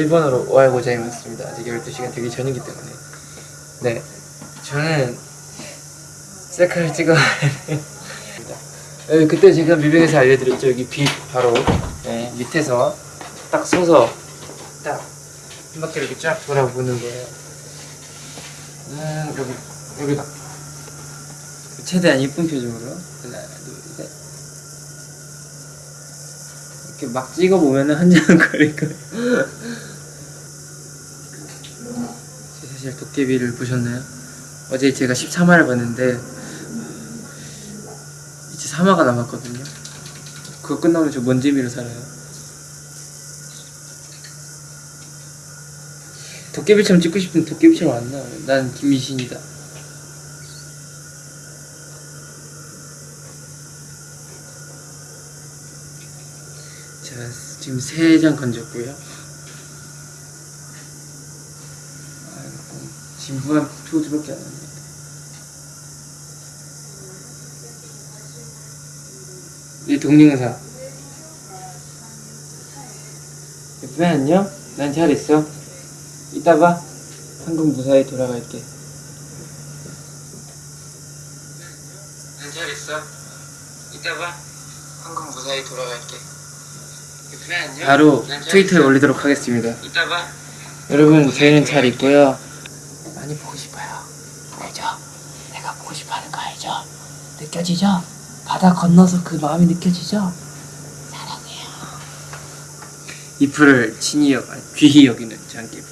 일본어로 오하요 고자이마스입니다. 아직 12시간 되기 전이기 때문에. 네. 저는 셀카를 찍어야 돼. 네, 그때 제가 뮤뱅에서 알려드렸죠. 여기 빛 바로 네, 밑에서 딱 서서 딱 한 바퀴 이렇게 쫙 돌아보는 거예요. 음, 여기, 여기다. 최대한 예쁜 표정으로. 하나, 둘, 셋. 이렇게 막 찍어보면 은 한장거릴 거예요. 사실 도깨비를 보셨나요? 어제 제가 13화를 봤는데 이제 3화가 남았거든요. 그거 끝나면 저 먼지미로 살아요. 도깨비처럼 찍고 싶은 도깨비처럼 안 나와요. 난 김미신이다. 제가 지금 세장 건졌고요. 아이고, 진부한 포즈밖에 안 나네. 이 동영상. 예쁘게 안녕? 난 잘 있어. 이따 봐. 한국 무사히 돌아갈게. 난 잘 있어. 이따 봐. 한국 무사히 돌아갈게. 예쁘게 안녕? 바로 트위터에 올리도록 하겠습니다. 이따 봐. 여러분 저희는 잘 있고요. 많이 보고 싶어요. 알죠? 내가 보고 싶어 하는 거 알죠? 느껴지죠? 바다 건너서 그 마음이 느껴지죠? 사랑해요. 이프를 친히 여기는 장기부.